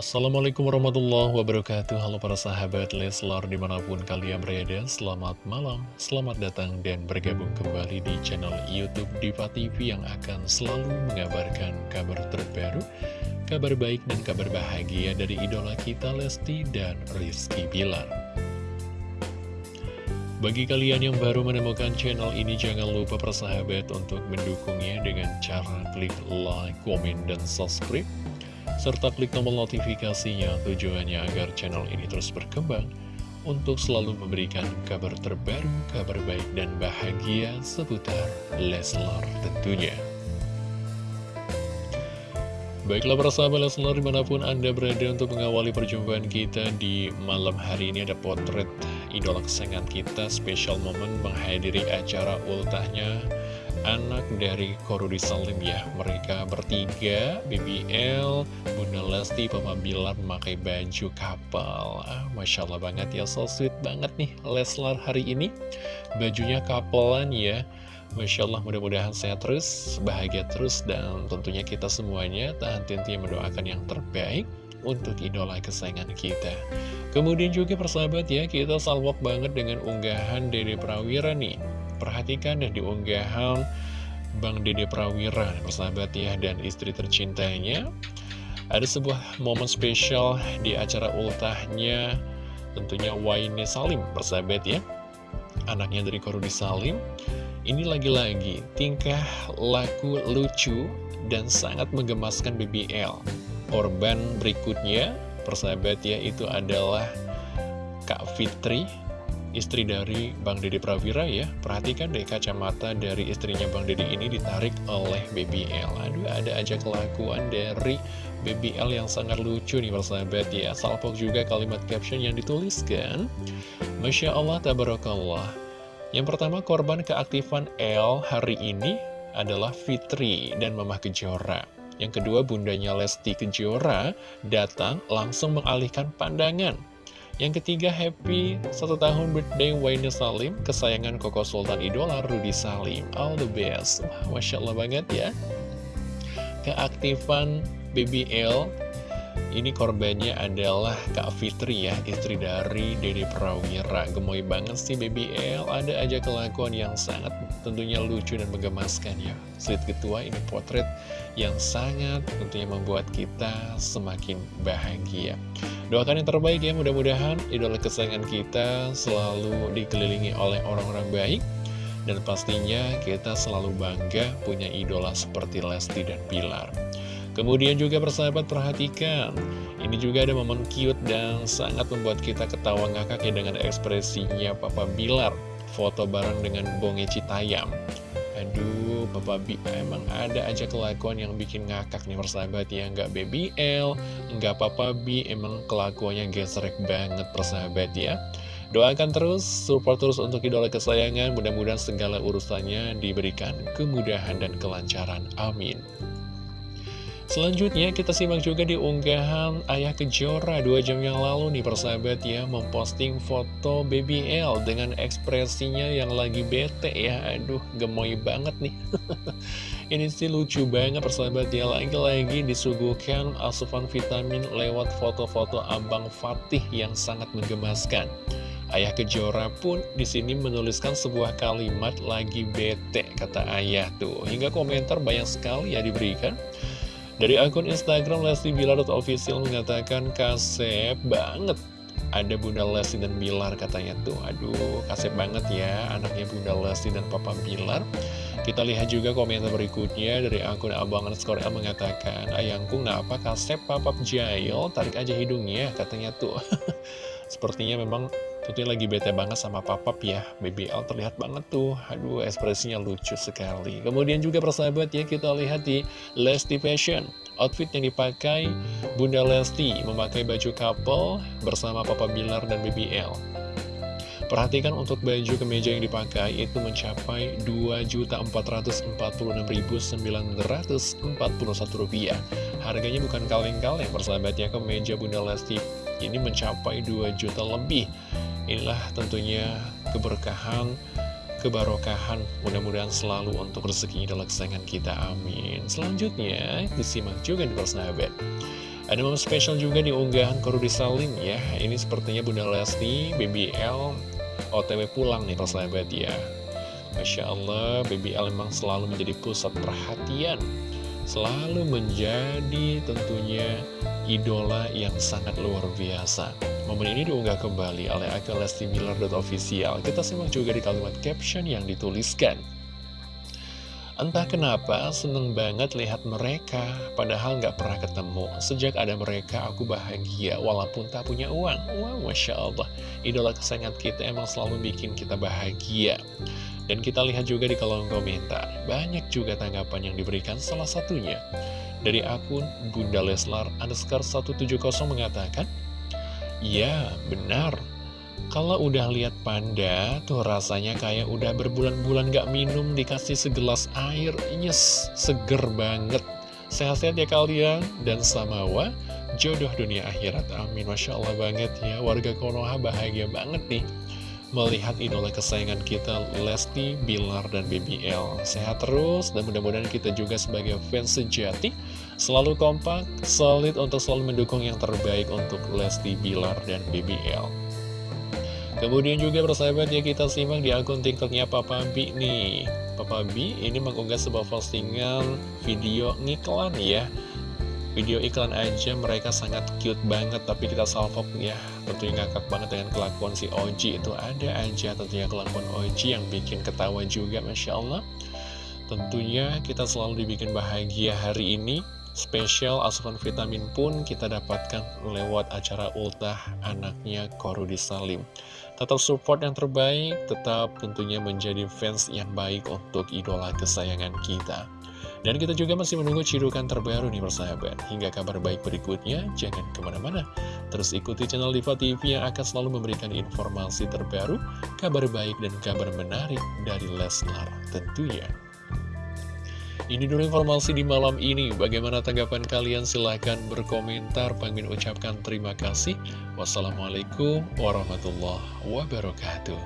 Assalamualaikum warahmatullahi wabarakatuh. Halo para sahabat Leslar di mana pun kalian berada Selamat malam, selamat datang dan bergabung kembali di channel Youtube Diva TV Yang akan selalu mengabarkan kabar terbaru Kabar baik dan kabar bahagia dari idola kita Lesti dan Rizky Bilar. Bagi kalian yang baru menemukan channel ini, jangan lupa persahabat untuk mendukungnya dengan cara klik like, komen, dan subscribe serta klik tombol notifikasinya tujuannya agar channel ini terus berkembang untuk selalu memberikan kabar terbaru, kabar baik dan bahagia seputar Leslar tentunya. Baiklah para sahabat Leslar di mana pun Anda berada untuk mengawali perjumpaan kita di malam hari ini ada potret idola kesayangan kita special moment menghadiri acara ultahnya anak dari Korudi Salim ya. Mereka bertiga, BBL, Bunda Lesti, Papa Bilar memakai baju kapal. Ah, Masya Allah banget ya, so sweet banget nih Leslar hari ini. Bajunya kapelan ya. Masya Allah mudah-mudahan sehat terus, bahagia terus Dan tentunya kita semuanya tahan henti mendoakan yang terbaik untuk idola kesayangan kita. Kemudian juga persahabat ya, kita salwok banget dengan unggahan Dede Prawira nih Perhatikan dan diunggahan Bang Dede Prawira, persahabat ya, dan istri tercintanya. Ada sebuah momen spesial di acara ultahnya, tentunya Waine Salim, persahabat ya. Anaknya dari Korudi Salim. Ini lagi-lagi tingkah laku lucu dan sangat menggemaskan BBL. Korban berikutnya, persahabat ya, itu adalah Kak Fitri istri dari Bang Dede Prawira ya. Perhatikan deh kacamata dari istrinya Bang Dede ini ditarik oleh BBL Aduh ada aja kelakuan dari BBL yang sangat lucu nih persahabat ya. Salpok juga kalimat caption yang dituliskan. Masya Allah tabarakallah. Yang pertama korban keaktifan L hari ini adalah Fitri dan Mamah Kejora. Yang kedua bundanya Lesti Kejora datang langsung mengalihkan pandangan yang ketiga, happy satu tahun birthday Wayne Salim, kesayangan Koko Sultan Idola Rudy Salim. All the best. Masya Allah banget ya. Keaktifan BBL, ini korbannya adalah Kak Fitri ya, istri dari Dede Prawira. Gemoy banget sih BBL, ada aja kelakuan yang sangat tentunya lucu dan menggemaskan ya. Sweet ketua ini potret yang sangat tentunya membuat kita semakin bahagia. Doakan yang terbaik ya, mudah-mudahan idola kesayangan kita selalu dikelilingi oleh orang-orang baik. Dan pastinya kita selalu bangga punya idola seperti Lesti dan Pilar. Kemudian juga persahabat perhatikan, ini juga ada momen cute dan sangat membuat kita ketawa ngakak ya dengan ekspresinya Papa Bilar. Foto bareng dengan Bonge Citayam. Aduh, Papa B emang ada aja kelakuan yang bikin ngakak nih persahabat ya. Nggak BBL, nggak Papa B, emang kelakuannya gesrek banget persahabat ya. Doakan terus, support terus untuk idola kesayangan. Mudah-mudahan segala urusannya diberikan kemudahan dan kelancaran. Amin Selanjutnya kita simak juga di unggahan Ayah Kejora dua jam yang lalu nih persahabat ya Memposting foto BBL dengan ekspresinya yang lagi bete ya. Aduh gemoy banget nih. Ini sih lucu banget persahabat ya. Lagi-lagi disuguhkan asupan vitamin lewat foto-foto Abang Fatih yang sangat menggemaskan. Ayah Kejora pun di sini menuliskan sebuah kalimat lagi bete kata ayah tuh. Hingga komentar banyak sekali ya diberikan dari akun Instagram Lesti Bilar official mengatakan kasep banget. Ada Bunda Lesti dan Bilar katanya tuh. Aduh kasep banget ya anaknya Bunda Lesti dan Papa Bilar. Kita lihat juga komentar berikutnya dari akun Abang Underscore L mengatakan Ayangku kenapa kasep Papa Jail? Tarik aja hidungnya katanya tuh. Sepertinya memang Tentunya lagi bete banget sama papap ya. BBL terlihat banget tuh. Aduh ekspresinya lucu sekali. Kemudian juga persahabat ya kita lihat di Lesti Fashion. Outfit yang dipakai Bunda Lesti Memakai baju couple bersama Papa Bilar dan BBL Perhatikan untuk baju kemeja yang dipakai itu mencapai Rp2.446.941 Harganya bukan kaleng-kaleng persahabat ya kemeja Bunda Lesti ini mencapai 2 juta lebih Inilah tentunya keberkahan, kebarokahan. Mudah-mudahan selalu untuk rezeki idola kesayangan kita, amin. Selanjutnya, disimak juga di persahabat. Ada momen spesial juga di unggahan Korudi Salim ya. Ini sepertinya Bunda Lesti, BBL, OTW pulang nih persahabat ya. Masya Allah, BBL memang selalu menjadi pusat perhatian. Selalu menjadi tentunya idola yang sangat luar biasa Momen ini diunggah kembali oleh akun Lesti Official. Kita simak juga di kalimat caption yang dituliskan. Entah kenapa seneng banget lihat mereka Padahal nggak pernah ketemu. Sejak ada mereka aku bahagia Walaupun tak punya uang. Wow Masya Allah. Idola kesayangan kita emang selalu bikin kita bahagia. Dan kita lihat juga di kolom komentar. Banyak juga tanggapan yang diberikan Salah satunya. Dari akun Bunda Leslar underscore 170 mengatakan Ya benar kalau udah lihat panda, tuh rasanya kayak udah berbulan-bulan gak minum dikasih segelas air, nyes, seger banget. Sehat-sehat ya kalian, dan samawa, jodoh dunia akhirat. Amin, Masya Allah banget ya, warga Konoha bahagia banget nih. Melihat idola kesayangan kita Lesti, Bilar, dan BBL Sehat terus dan mudah-mudahan kita juga sebagai fans sejati Selalu kompak, solid untuk selalu mendukung yang terbaik untuk Lesti, Bilar, dan BBL Kemudian juga bersahabat ya kita simak di akun tiktoknya Papa B nih. Papa B ini mengunggah sebuah postingan video ngiklan ya. Video iklan aja mereka sangat cute banget Tapi kita salvok ya. Tentunya ngakak banget dengan kelakuan si Oji Itu. Ada aja tentunya kelakuan Oji yang bikin ketawa juga Masya Allah. Tentunya kita selalu dibikin bahagia hari ini Spesial asupan vitamin pun kita dapatkan lewat acara ultah anaknya Korudi Salim. Tetap support yang terbaik, tetap tentunya menjadi fans yang baik untuk idola kesayangan kita. Dan kita juga masih menunggu cirukan terbaru nih persahabat. Hingga kabar baik berikutnya, jangan ke mana-mana. Terus ikuti channel Diva TV yang akan selalu memberikan informasi terbaru, kabar baik dan kabar menarik dari Leslar tentunya. Ini dulu informasi di malam ini. Bagaimana tanggapan kalian? Silahkan berkomentar. Pengen ucapkan terima kasih. Wassalamualaikum warahmatullahi wabarakatuh.